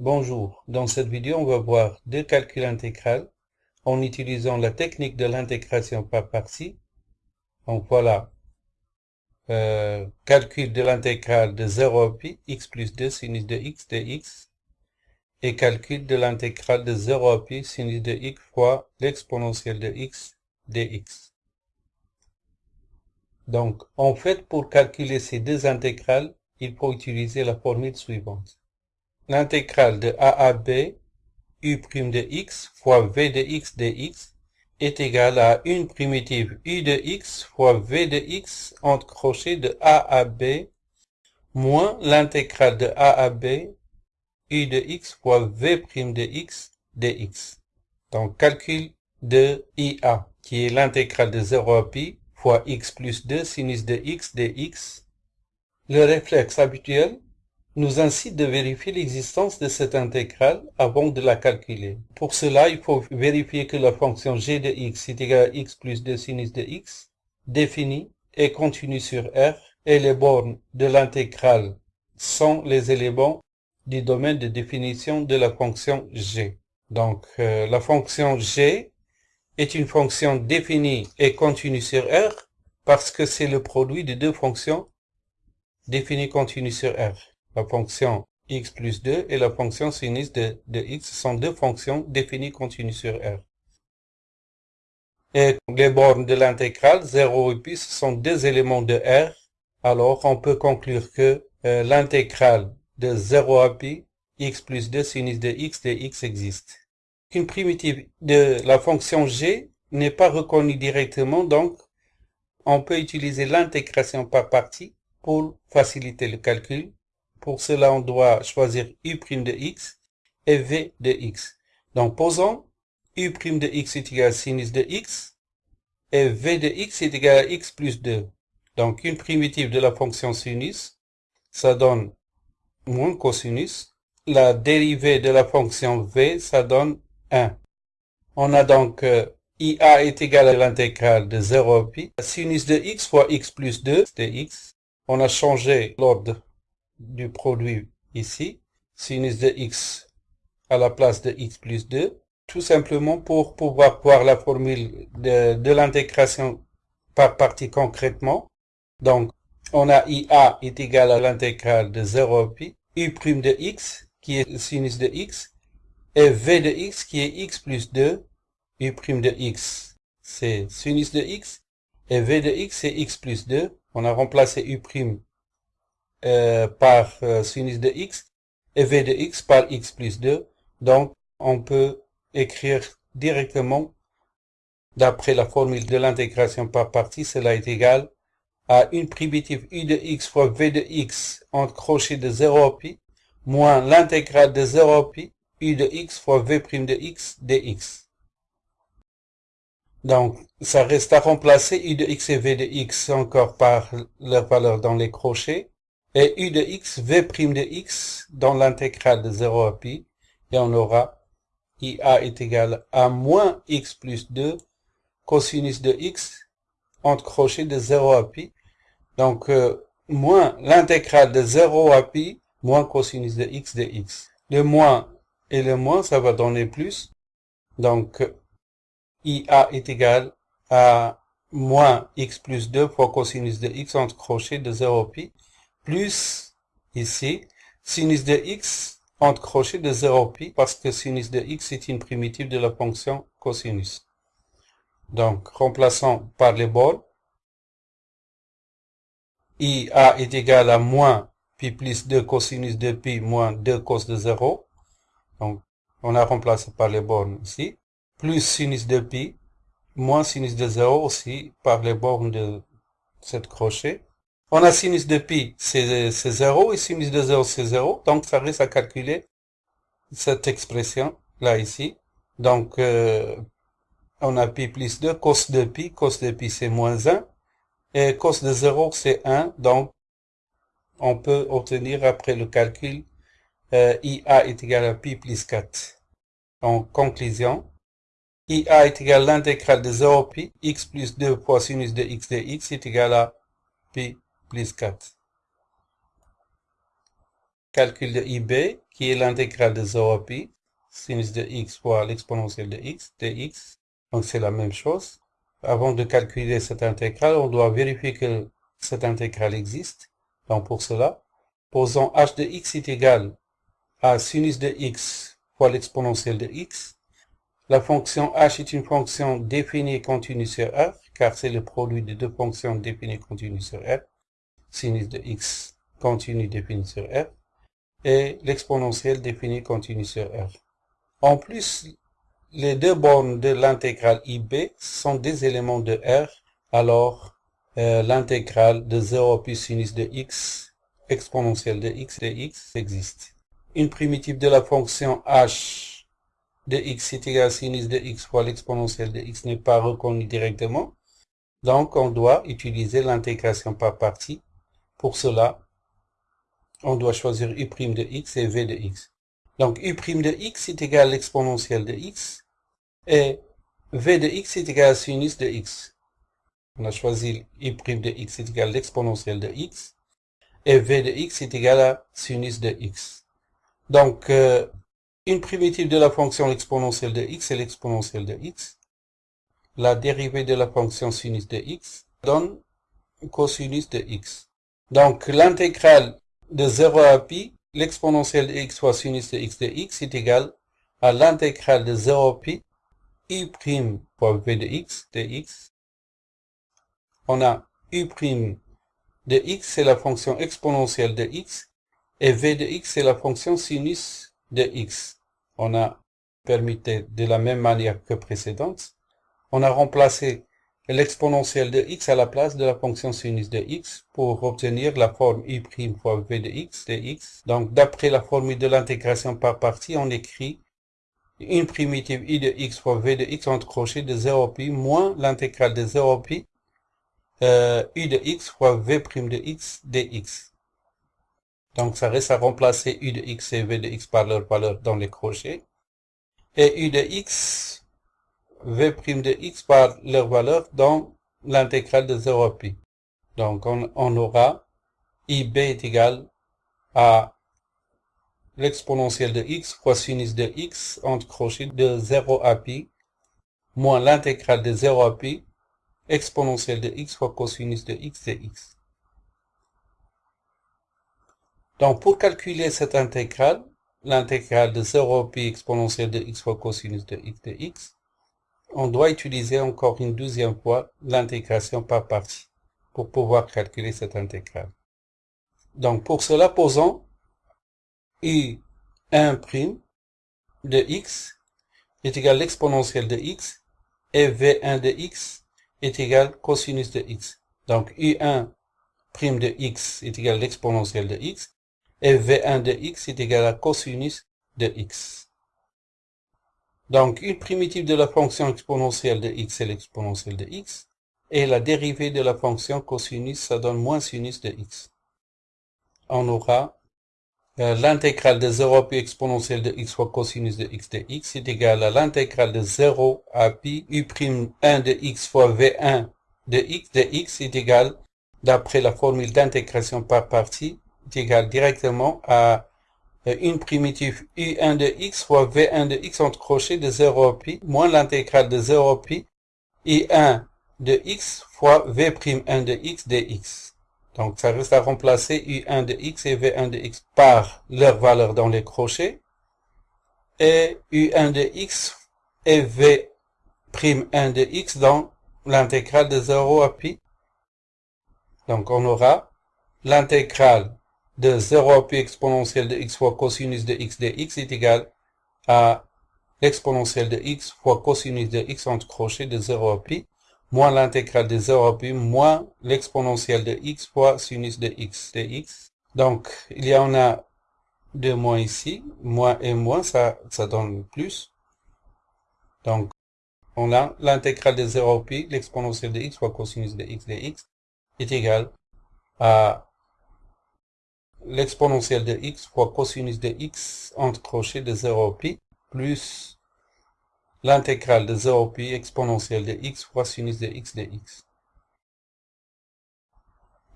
Bonjour, dans cette vidéo on va voir deux calculs intégrales en utilisant la technique de l'intégration par partie. Donc voilà, euh, calcul de l'intégrale de 0 à pi, x plus 2 sinus de x dx, et calcul de l'intégrale de 0 à pi sinus de x fois l'exponentielle de x dx. Donc en fait pour calculer ces deux intégrales, il faut utiliser la formule suivante l'intégrale de a à b u' de x fois v de x dx est égale à une primitive u de x fois v de x entre crochets de a à b moins l'intégrale de a à b u de x fois v' de x dx. Donc calcul de IA qui est l'intégrale de 0 à pi fois x plus 2 sinus de x dx. Le réflexe habituel nous incite de vérifier l'existence de cette intégrale avant de la calculer. Pour cela, il faut vérifier que la fonction g de x est égale à x plus 2 sinus de x, définie et continue sur R, et les bornes de l'intégrale sont les éléments du domaine de définition de la fonction g. Donc, euh, la fonction g est une fonction définie et continue sur R parce que c'est le produit de deux fonctions définies continues sur R la fonction x plus 2 et la fonction sinus de, x sont deux fonctions définies continues sur R. Et les bornes de l'intégrale 0 et pi sont deux éléments de R. Alors on peut conclure que euh, l'intégrale de 0 à pi x plus 2 sinus de x de x existe. Une primitive de la fonction g n'est pas reconnue directement, donc on peut utiliser l'intégration par partie pour faciliter le calcul pour cela, on doit choisir u' de x et v de x. Donc, posons u' de x est égal à sinus de x et v de x est égal à x plus 2. Donc, une primitive de la fonction sinus, ça donne moins cosinus. La dérivée de la fonction v, ça donne 1. On a donc euh, IA est égal à l'intégrale de 0 à pi. Sinus de x fois x plus 2, c'est x. On a changé l'ordre du produit ici, sinus de x à la place de x plus 2, tout simplement pour pouvoir voir la formule de, l'intégration par partie concrètement. Donc, on a IA est égal à l'intégrale de 0 à pi, U' de x, qui est sinus de x, et V de x, qui est x plus 2, U' de x, c'est sinus de x, et V de x, c'est x plus 2. On a remplacé U' par euh, sinus de x et v de x par x plus 2. Donc, on peut écrire directement, d'après la formule de l'intégration par partie, cela est égal à une primitive u de x fois v de x entre crochet de 0 à pi, moins l'intégrale de 0 à pi, u de x fois v' de x dx. Donc, ça reste à remplacer u de x et v de x encore par leur valeur dans les crochets et u de x, v' de x dans l'intégrale de 0 à pi, et on aura IA est égal à moins x plus 2 cosinus de x entre crochets de 0 à pi. Donc, euh, moins l'intégrale de 0 à pi moins cosinus de x de x. Le moins et le moins, ça va donner plus. Donc, IA est égal à moins x plus 2 fois cosinus de x entre crochets de 0 à pi plus ici sinus de x entre crochets de 0 pi parce que sinus de x est une primitive de la fonction cosinus. Donc, remplaçons par les bords. IA est égal à moins pi plus 2 cosinus de pi moins 2 cos de 0. Donc, on a remplacé par les bornes ici. Plus sinus de pi moins sinus de 0 aussi par les bornes de cette crochet. On a sinus de pi, c'est 0, et sinus de 0, c'est 0. Donc, ça reste à calculer cette expression, là, ici. Donc, euh, on a pi plus 2, cos de pi, cos de pi, c'est moins 1. Et cos de 0, c'est 1. Donc, on peut obtenir, après le calcul, euh, IA est égal à pi plus 4. En conclusion, IA est égal à l'intégrale de 0 pi, x plus 2 fois sinus de x de x est égal à pi plus 4. calcul de IB, qui est l'intégrale de 0 à pi, sinus de x fois l'exponentielle de x, dx. Donc c'est la même chose. Avant de calculer cette intégrale, on doit vérifier que cette intégrale existe. Donc pour cela, posons h de x est égal à sinus de x fois l'exponentielle de x. La fonction h est une fonction définie continue sur R, car c'est le produit de deux fonctions définies continues sur R. Sinus de x continue définie sur R et l'exponentielle définie continue sur R. En plus, les deux bornes de l'intégrale IB sont des éléments de R, alors euh, l'intégrale de 0 plus sinus de x exponentielle de x de x existe. Une primitive de la fonction h de x est égale à sinus de x fois l'exponentielle de x n'est pas reconnue directement, donc on doit utiliser l'intégration par partie. Pour cela, on doit choisir u' de x et v de x. Donc u' de x est égal à l'exponentielle de x et v de x est égal à sinus de x. On a choisi u' de x est égal à l'exponentielle de x et v de x est égal à sinus de x. Donc, euh, une primitive de la fonction exponentielle de x est l'exponentielle de x. La dérivée de la fonction sinus de x donne cosinus de x. Donc, l'intégrale de 0 à pi, l'exponentielle de x fois sinus de x de est égal à l'intégrale de 0 à pi u' fois v de x de x. On a u' de x, c'est la fonction exponentielle de x, et v de x, c'est la fonction sinus de x. On a permis de la même manière que précédente. On a remplacé l'exponentielle de x à la place de la fonction sinus de x pour obtenir la forme u' fois v de x de x. Donc, d'après la formule de l'intégration par partie, on écrit une primitive i de x fois v de x entre crochets de 0 pi moins l'intégrale de 0 pi euh, u de x fois v' de x dx. Donc, ça reste à remplacer u de x et v de x par leur valeur dans les crochets. Et u de x v' de x par leur valeur dans l'intégrale de 0 à pi. Donc on, aura ib est égal à l'exponentielle de x fois sinus de x entre crochets de 0 à pi moins l'intégrale de 0 à pi exponentielle de x fois cosinus de x de x. Donc pour calculer cette intégrale, l'intégrale de 0 à pi exponentielle de x fois cosinus de x de x, on doit utiliser encore une deuxième fois l'intégration par partie pour pouvoir calculer cette intégrale. Donc pour cela, posons u1' de x est égal à l'exponentielle de x et v1 de x est égal cosinus de x. Donc u1' de x est égal à l'exponentielle de x et v1 de x est égal à cosinus de x. Donc, une primitive de la fonction exponentielle de x est l'exponentielle de x. Et la dérivée de la fonction cosinus, ça donne moins sinus de x. On aura euh, l'intégrale de 0 à pi exponentielle de x fois cosinus de x de x est égal à l'intégrale de 0 à pi u'1 de x fois v1 de x de x est égal, d'après la formule d'intégration par partie, est égal directement à une primitive u1 de x fois v1 de x entre crochets de 0 à pi moins l'intégrale de 0 à pi i1 de x fois v'1 de x dx. Donc ça reste à remplacer u1 de x et v1 de x par leur valeur dans les crochets et u1 de x et v'1 de x dans l'intégrale de 0 à pi. Donc on aura l'intégrale de 0 à pi exponentielle de x fois cosinus de x de x est égal à l'exponentielle de x fois cosinus de x entre crochets de 0 à pi moins l'intégrale de 0 à pi moins l'exponentielle de x fois sinus de x de x. Donc, il y en a deux moins ici, moins et moins, ça, ça donne plus. Donc, on a l'intégrale de 0 à pi, l'exponentielle de x fois cosinus de x de x est égal à l'exponentielle de x fois cosinus de x entre crochets de 0 pi plus l'intégrale de 0 pi exponentielle de x fois sinus de x de x.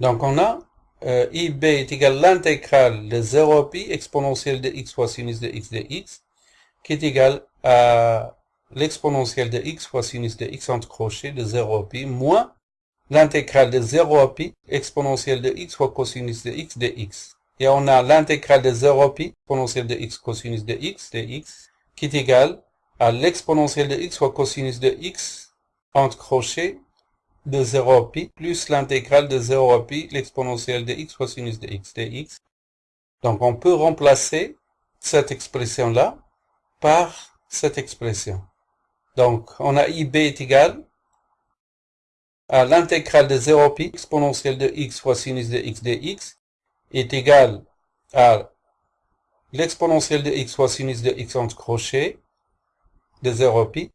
Donc on a euh, IB est égal à l'intégrale de 0 à pi exponentielle de x fois sinus de x de x, qui est égal à l'exponentielle de x fois sinus de x entre crochets de 0 à pi, moins l'intégrale de 0 à pi exponentielle de x fois cosinus de x de x. Et on a l'intégrale de 0 à pi exponentielle de x cosinus de x de x, qui est égal à l'exponentielle de x fois cosinus de x entre crochets de 0 à pi plus l'intégrale de 0 à pi l'exponentielle de x fois sinus de x dx. Donc on peut remplacer cette expression-là par cette expression. Donc on a ib est égal à l'intégrale de 0 à pi exponentielle de x fois sinus de x dx est égal à l'exponentielle de x fois sinus de x entre crochets de 0 à pi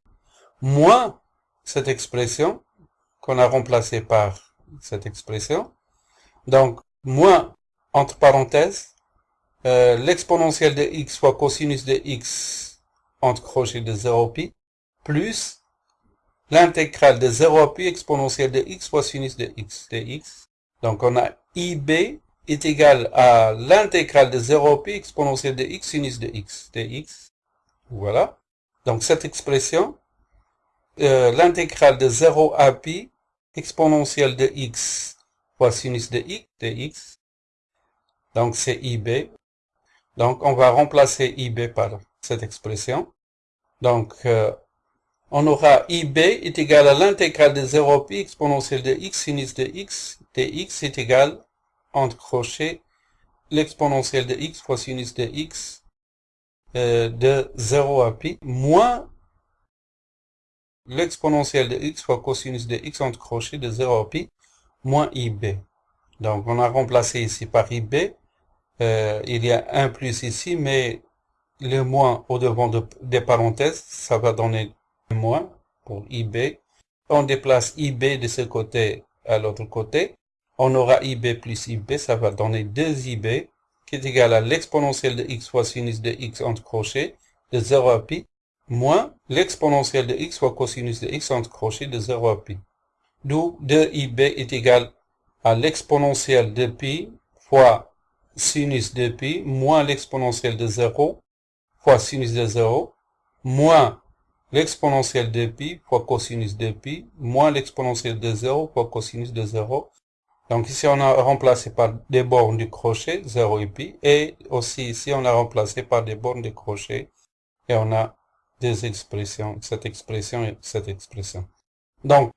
moins cette expression qu'on a remplacé par cette expression. Donc, moins, entre parenthèses, euh, l'exponentielle de x fois cosinus de x entre crochet de 0 pi, plus l'intégrale de 0 à pi exponentielle de x fois sinus de x de x. Donc, on a ib est égal à l'intégrale de 0 pi exponentielle de x sinus de x de x. Voilà. Donc, cette expression, euh, l'intégrale de 0 à pi exponentielle de x fois sinus de x, de x. Donc c'est IB. Donc on va remplacer IB par cette expression. Donc euh, on aura IB est égal à l'intégrale de 0 pi exponentielle de x sinus de x de x est égal, entre crochets, l'exponentielle de x fois sinus de x euh, de 0 à pi moins l'exponentielle de x fois cosinus de x entre crochets de 0 à pi moins ib. Donc on a remplacé ici par ib. Euh, il y a un plus ici, mais le moins au devant des parenthèses, ça va donner moins pour ib. On déplace ib de ce côté à l'autre côté. On aura ib plus ib, ça va donner 2ib, qui est égal à l'exponentielle de x fois sinus de x entre crochets de 0 à pi moins l'exponentielle de x fois cosinus de x entre crochets de 0 à pi. D'où 2ib est égal à l'exponentielle de pi fois sinus de pi moins l'exponentielle de 0 fois sinus de 0 moins l'exponentielle de pi fois cosinus de pi moins l'exponentielle de 0 fois cosinus de 0. Donc ici on a remplacé par des bornes du crochet 0 et pi et aussi ici on a remplacé par des bornes de crochet et on a des expressions, cette expression et cette expression. Donc,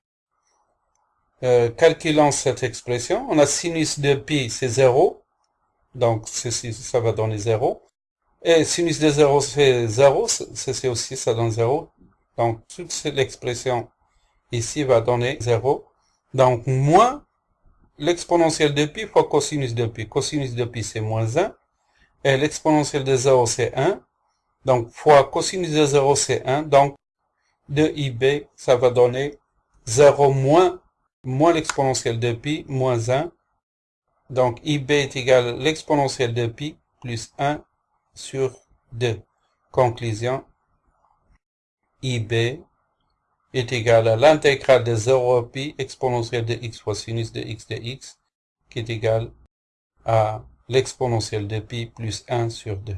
euh, calculant cette expression, on a sinus de pi, c'est 0. Donc, ceci, ça va donner 0. Et sinus de 0, c'est 0. Ceci aussi, ça donne 0. Donc, toute l'expression ici va donner 0. Donc, moins l'exponentielle de pi fois cosinus de pi. Cosinus de pi, c'est moins 1. Et l'exponentielle de 0, c'est 1. Donc, fois cosinus de 0, c'est 1. Donc, 2ib, ça va donner 0 moins, moins l'exponentielle de pi, moins 1. Donc, ib est égal à l'exponentielle de pi plus 1 sur 2. Conclusion, ib est égal à l'intégrale de 0 à pi exponentielle de x fois sinus de x de x, qui est égal à l'exponentielle de pi plus 1 sur 2.